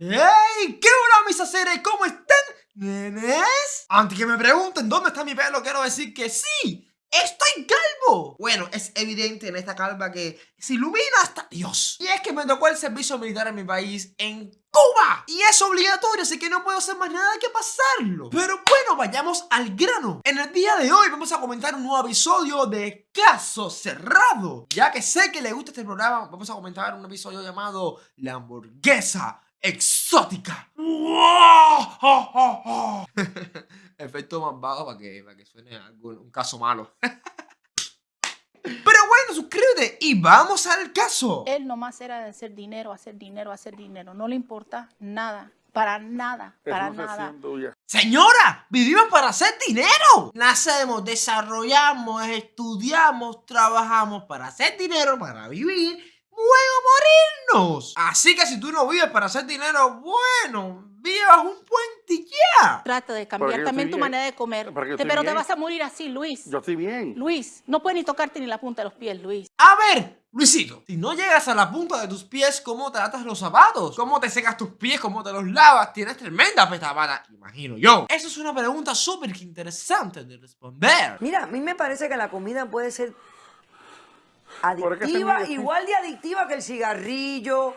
¡Hey! ¿Qué hola mis seres? ¿Cómo están, nenes? Antes que me pregunten dónde está mi pelo, quiero decir que sí, ¡Estoy calvo! Bueno, es evidente en esta calva que se ilumina hasta Dios. Y es que me tocó el servicio militar en mi país, en Cuba. Y es obligatorio, así que no puedo hacer más nada que pasarlo. Pero bueno, vayamos al grano. En el día de hoy vamos a comentar un nuevo episodio de Caso Cerrado. Ya que sé que le gusta este programa, vamos a comentar un episodio llamado La hamburguesa exótica. Efecto más bajo para que, para que suene algo, un caso malo. Pero bueno, suscríbete y vamos al caso. Él nomás era de hacer dinero, hacer dinero, hacer dinero. No le importa nada. Para nada, para nada. Señora, vivimos para hacer dinero. Nacemos, desarrollamos, estudiamos, trabajamos para hacer dinero, para vivir luego morirnos. Así que si tú no vives para hacer dinero, bueno, vivas un puente ya. Trata de cambiar también tu manera de comer. pero te vas a morir así, Luis. Yo estoy bien. Luis, no puedes ni tocarte ni la punta de los pies, Luis. A ver, Luisito, si no llegas a la punta de tus pies, ¿cómo tratas los zapatos? ¿Cómo te secas tus pies? ¿Cómo te los lavas? Tienes tremenda petabada, imagino yo. Eso es una pregunta súper interesante de responder. Mira, a mí me parece que la comida puede ser adictiva, igual de adictiva que el cigarrillo,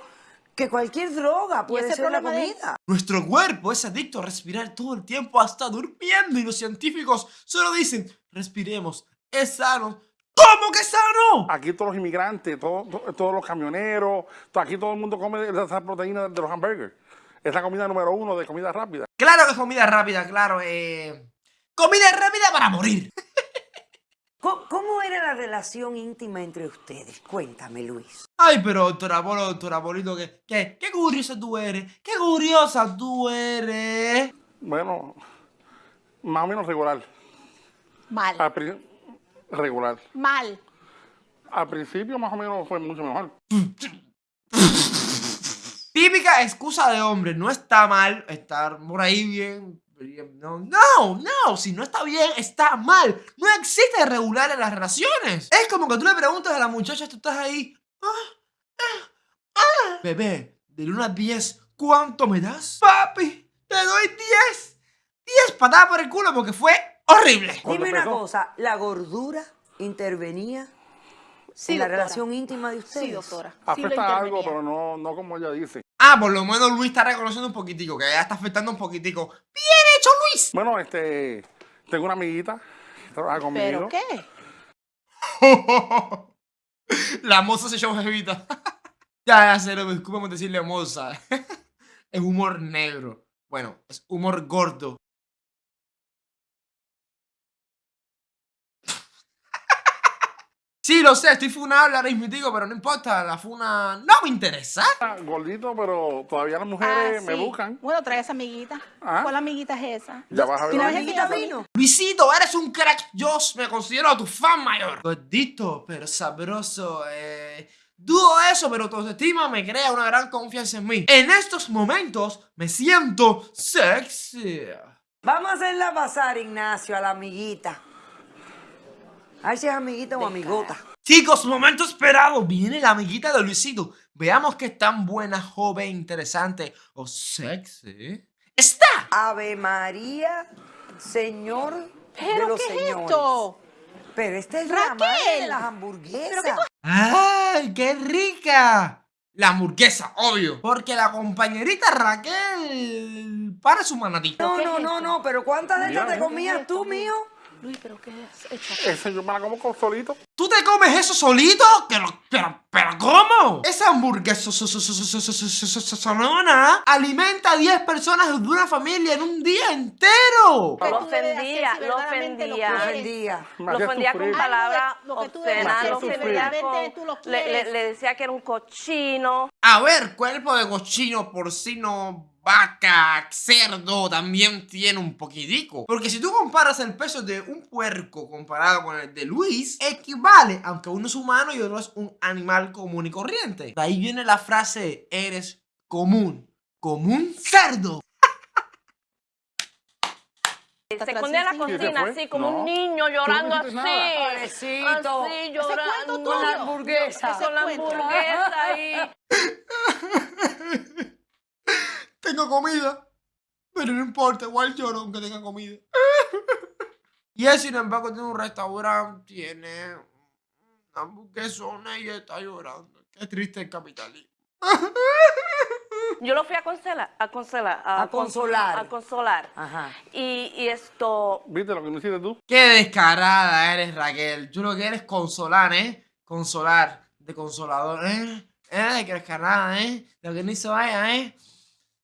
que cualquier droga puede ser la comida. Nuestro cuerpo es adicto a respirar todo el tiempo hasta durmiendo y los científicos solo dicen, respiremos, es sano. ¿Cómo que sano? Aquí todos los inmigrantes, todos, todos los camioneros, aquí todo el mundo come esa proteína de los hamburgers. Es la comida número uno de comida rápida. Claro que es comida rápida, claro. Eh... Comida rápida para morir. ¿Cómo, era la relación íntima entre ustedes? Cuéntame, Luis. Ay, pero doctora Polo, doctora Polito, ¿qué, qué, qué curiosa tú eres. Qué curiosa tú eres. Bueno, más o menos regular. Mal. regular. Mal. Al principio más o menos fue mucho mejor. Típica excusa de hombre, no está mal estar por ahí bien, no, no, no, si no está bien, está mal. No existe regular en las relaciones. Es como que tú le preguntas a la muchacha, tú estás ahí. Ah, ah, ah. Bebé, de 1 a 10, ¿cuánto me das? Papi, te doy 10. 10 patadas por el culo porque fue horrible. Dime una cosa, ¿la gordura intervenía en la relación íntima de ustedes? Sí, doctora. Afecta algo, pero no, no como ella dice. Ah, por lo menos Luis está reconociendo un poquitico, que ya está afectando un poquitico. ¡Bien hecho, Luis! Bueno, este, tengo una amiguita que trabaja conmigo. ¿Pero qué? La moza se llama jevita. ya, ya, cero, discúlpame decirle moza. es humor negro. Bueno, es humor gordo. Sí, lo sé, estoy funable ahora mismo, pero no importa, la funa no me interesa. Gordito, pero todavía las mujeres ah, me buscan. Bueno, trae esa amiguita. ¿Ah? ¿Cuál amiguita es esa? Ya vas a ver. ¿Y la amiguita vino? Luisito, eres un crack. Yo me considero tu fan mayor. Gordito, pero sabroso. Eh... Dudo eso, pero tu autoestima me crea una gran confianza en mí. En estos momentos me siento sexy. Vamos a hacerla pasar, Ignacio, a la amiguita. A ver si es amiguita o amigota. Chicos, momento esperado. Viene la amiguita de Luisito. Veamos qué tan buena, joven, interesante o sexy está. Ave María, Señor ¿Pero de los qué es esto? Pero esta es la madre de las hamburguesas. ¡Ay, qué rica! La hamburguesa, obvio. Porque la compañerita Raquel para su manatito. No, no, no, no, pero ¿cuántas de estas te comías tú, mío? Luis, ¿pero qué es? Ese yo me la como con solito. ¿Tú te comes eso solito? ¿Pero, pero, pero cómo? Esa hamburguesa sonona alimenta a 10 personas de una familia en un día entero. Lo ofendía, lo ofendía. Lo ofendía. Lo ofendía con palabras obscenas, lo ofendía con... Le, le decía que era un cochino. A ver, cuerpo de cochino, porcino, vaca, cerdo también tiene un poquitico. Porque si tú comparas el peso de un puerco comparado con el de Luis, equivale, aunque uno es humano y otro es un animal común y corriente. De ahí viene la frase, eres común, como un cerdo. Se escondía en la cocina así como un niño llorando así. Pobrecito. Así llorando. Con la hamburguesa. Con la hamburguesa ahí. tengo comida. Pero no importa, igual lloro aunque tenga comida. y él, sin embargo, tiene un restaurante, tiene una hamburguesona y está llorando. Qué triste el capitalismo. Yo lo fui a consolar, a consolar, A cons- consolar. a consolar. Ajá. Y, y esto, ¿Viste lo que me hiciste tú? Qué descarada eres, Raquel. Tú lo que eres consolar, ¿eh? Consolar. De consolador, ¿eh? ¿Eh? Qué descarada, ¿eh? Lo que no hizo ella, ¿eh?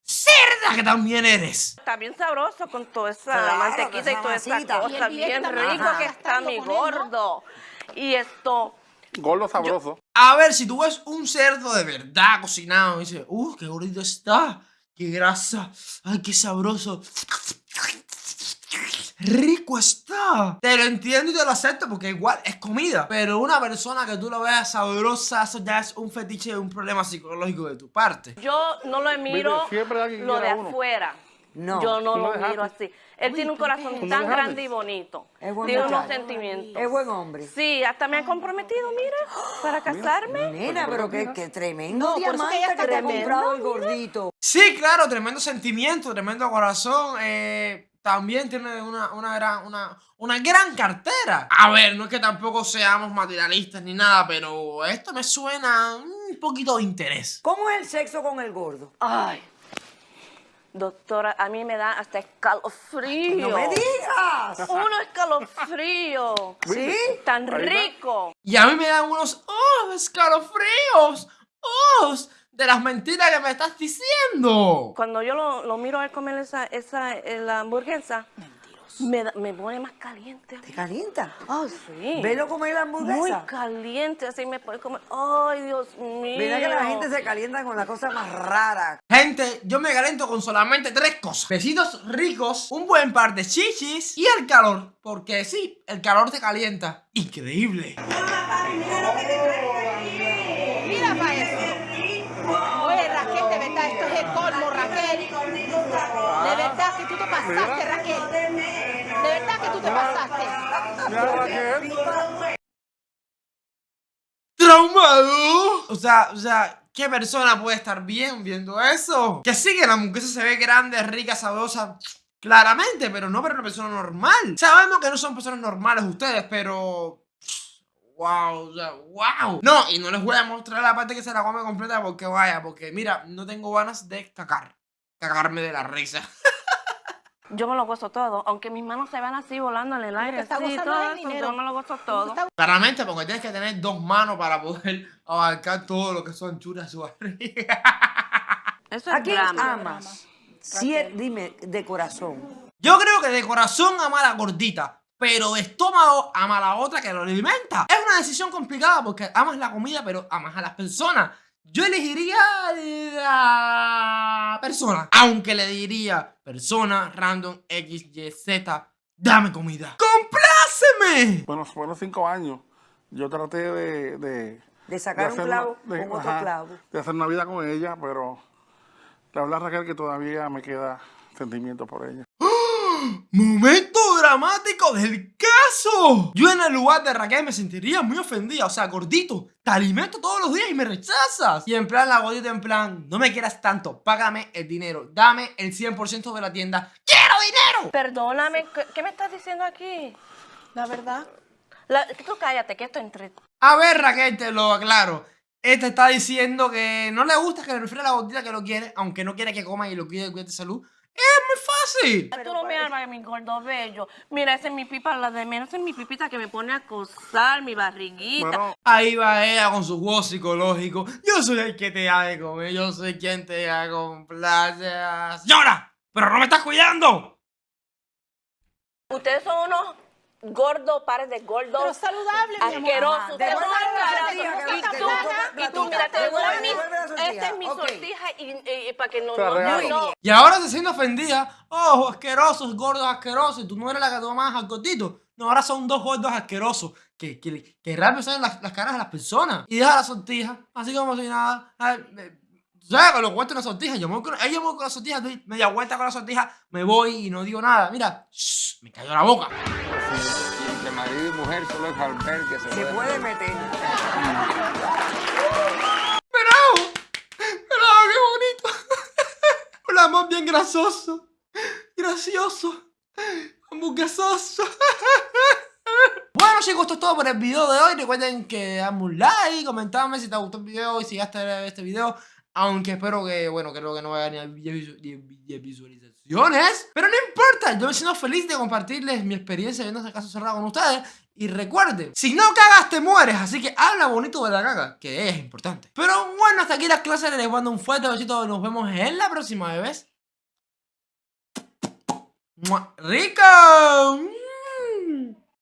¡Cerda que también eres! está bien sabroso con toda esa Claro, mantequita y toda esa cosa, bien rico que está mi gordo. Y esto, Gordo sabroso. A ver, si tú ves un cerdo de verdad cocinado y dices, ¡uh, qué gordito está! ¡Qué grasa! ¡Ay, qué sabroso! ¡Rico está! Te lo entiendo y te lo acepto porque igual es comida. Pero una persona que tú lo veas sabrosa, eso ya es un fetiche, un problema psicológico de tu parte. yo no lo miro lo de uno. afuera. No. Yo no lo dejaste. miro así. Él tiene un corazón ¿Tú lo tan dejaste? grande y bonito. Es buen Tiene unos sentimientos. Es buen hombre. Sí, hasta me ha comprometido, mira, para casarme. Nena, pero qué, qué tremendo No, que diamante ella que, está te ha tremendo, comprado el gordito. Sí, claro, tremendo sentimiento, tremendo corazón. eh, también tiene una, una, gran, una, una gran cartera. A ver, no es que tampoco seamos materialistas ni nada, pero esto me suena un poquito de interés. ¿Cómo es el sexo con el gordo? Ay, doctora, a mí me da hasta escalofrío. ¡No me digas! Uno escalofrío. ¿Sí? Tan rico. Y a mí me dan unos ¡oh! escalofríos. ¡Oh! De las mentiras que me estás diciendo. Cuando yo lo, lo miro a él comer esa, esa eh, la hamburguesa, me, da- me pone más caliente. ¿Te calienta? Ah, sí. Velo comer la Muy hamburguesa. caliente, así me pone como, ay, Dios mío. Mira que la gente se calienta con la cosa más rara. Gente, yo me calento con solamente tres cosas. Besitos ricos, un buen par de chichis y el calor. Porque sí, el calor te calienta. Increíble. Mira para eso. Oye, Raquel, de verdad, esto es el colmo, Raquel. De verdad que tú te pasaste, Raquel. De verdad que tú te pasaste. Mira, Raquel. traumado. O sea, o sea, ¿qué persona puede estar bien viendo eso? Que sí, que la hamburguesa se ve grande, rica, sabrosa. Claramente, pero no para una persona normal. Sabemos que no son personas normales ustedes, pero. Wow, o sea, wow. No, y no les voy a mostrar la parte que se la come completa porque vaya, porque mira, no tengo ganas de cagar. Cagarme de la risa. Yo me lo gozo todo, aunque mis manos se van así volando en el aire, así, todo eso, yo me lo gozo todo. Claramente, porque tienes que tener dos manos para poder abarcar todo lo que son churas su barriga. Eso es ¿A quién drama. amas? Sí, dime, de corazón. Yo creo que de corazón ama a la gordita, pero de estómago ama a la otra que lo alimenta. Es una decisión complicada porque amas la comida, pero amas a las personas. Yo elegiría la persona, aunque le diría persona random X, Y, Z, dame comida. ¡Compláceme! Bueno, fueron cinco años. Yo traté de... de De sacar un clavo una- de- con otro ajá, clavo. De hacer una vida con ella, pero... La verdad, Raquel, que todavía me queda sentimiento por ella. Momento dramático del caso. Yo en el lugar de Raquel me sentiría muy ofendida. O sea, gordito, te alimento todos los días y me rechazas. Y en plan, la gordita en plan, no me quieras tanto, págame el dinero, dame el 100% de la tienda. ¡Quiero dinero! Perdóname, ¿qué, me estás diciendo aquí? La verdad. La- tú cállate, que esto entre... A ver, Raquel, te lo aclaro. Este está diciendo que no le gusta que le refiera a la gordita que lo quiere, aunque no quiere que coma y lo cuide, cuide de salud. Es muy fácil. Tú no me armas mi gordo bello. Mira, esa es mi pipa, la de menos esa es mi pipita que me pone a acosar, mi barriguita. Bueno, Ahí va ella con su juego psicológico. Yo soy el que te de comer, yo soy quien te da complacer. ¡Llora! ¡Pero no me estás cuidando! Ustedes son unos gordos, pares de gordos. Pero saludable, asquerosos. sortija, que Y tú, y tú, mira, te mi... Sortija, Esta es mi sortija y, para que no... No, no, no. Y ahora se siente ofendida. ¡Oh, asquerosos, gordos asquerosos! Y tú no eres la que tomas al gordito. No, ahora son dos gordos asquerosos. Que, que, que rápido salen las, las caras de las personas. Y deja la sortija, así como si nada. Ay, ¿Sabes? Con lo cuento una sortija. Yo me voy con, ella me voy con la sortija, doy media vuelta con la sortija, me voy y no digo nada. Mira, shh, me cayó la boca. Entre marido y mujer solo es Albert que se, Se puede meter. ¡Bravo! ¡Bravo, qué bonito! ¡Un más bien grasoso, gracioso, hamburguesoso. Bueno chicos, esto es todo por el video de hoy. Recuerden que dame un like, comentarme si te gustó el video y si llegaste a este video. Aunque espero que, bueno, creo que no vaya a 10 visualizaciones. Pero no importa, yo me siento feliz de compartirles mi experiencia viendo este caso cerrado con ustedes. Y recuerden, si no cagas te mueres, así que habla bonito de la caga, que es importante. Pero bueno, hasta aquí las clases, les mando un fuerte besito, nos vemos en la próxima, bebés. ¡Rico! Mm.